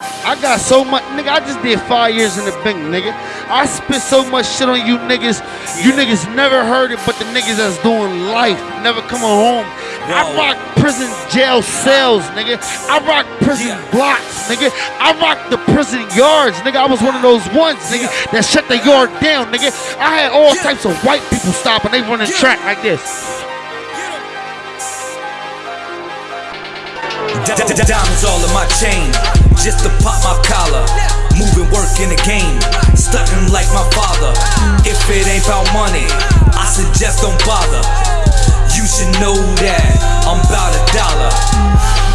I got so much, nigga. I just did five years in the bank, nigga. I spit so much shit on you niggas. You niggas never heard it, but the niggas that's doing life never coming home. I rock prison jail cells, nigga. I rock prison blocks, nigga. I rock the prison yards, nigga. I was one of those ones, nigga, that shut the yard down, nigga. I had all types of white people stop and they running track like this. Diamonds all in my chain, just to pop my collar. Moving work in the game, stunting like my father. If it ain't about money, I suggest don't bother. You should know that I'm about a dollar.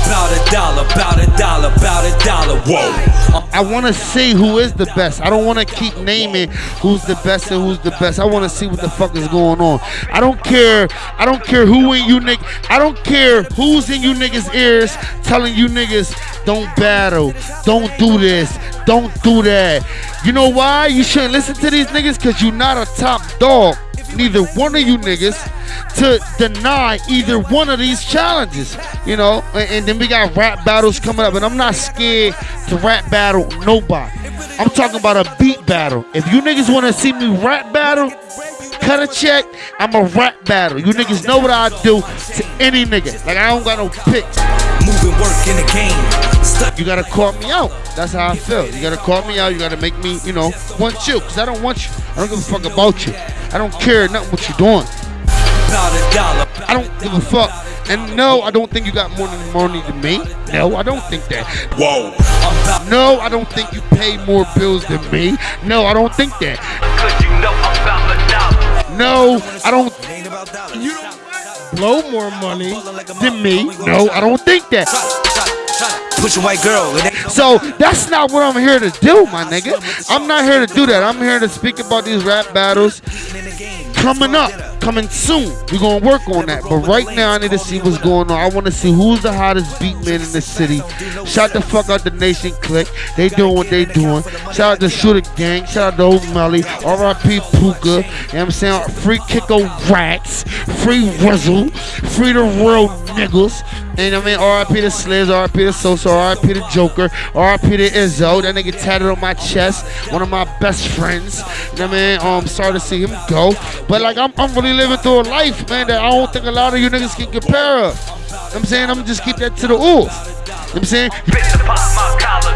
About a dollar, about a dollar, about a dollar. Whoa. I want to see who is the best. I don't want to keep naming who's the best and who's the best. I want to see what the fuck is going on. I don't care. I don't care who in you niggas. I don't care who's in you niggas' ears telling you niggas don't battle, don't do this, don't do that. You know why? You shouldn't listen to these niggas because you're not a top dog. Neither one of you niggas to deny either one of these challenges. You know, and, and then we got rap battles coming up, and I'm not scared to rap battle nobody. I'm talking about a beat battle. If you niggas want to see me rap battle, cut a check. I'm a rap battle. You niggas know what I do to any nigga. Like I don't got no picks. Moving work in the game. You gotta call me out. That's how I feel. You gotta call me out. You gotta make me, you know, want you. Cause I don't want you. I don't give a fuck about you. I don't care nothing what you're doing. About a dollar. I don't give a fuck. And no, I don't think you got more money than me. No, I don't think that. Whoa. No, I don't think you pay more bills than me. No, I don't think that. No, I don't. You don't blow more money. than me. No, I don't think that. Push a white girl. So that's not what I'm here to do, my nigga. I'm not here to do that. I'm here to speak about these rap battles in the game. Coming up, coming soon. We're gonna work on that. But right now, I need to see what's going on. I want to see who's the hottest beat man in the city. Shout the fuck out the Nation Click. They doing what they doing. Shout out the Shooter Gang. Shout out to Old Melly. R.I.P. Puka. You know what I'm saying? Free Kicko Rats. Free Rizzle. Free the real niggas. And I mean, R.I.P. to Sliz, R.I.P. to Sosa, R.I.P. to Joker, R.I.P. to Izzo. That nigga tatted on my chest. One of my best friends. You know what I mean? Um, sorry to see him go. But like, I'm, I'm really living through a life, man, that I don't think a lot of you niggas can compare. You know what I'm saying? I'm just keep that to the oof. You know what I'm saying? bitch to pop my collar.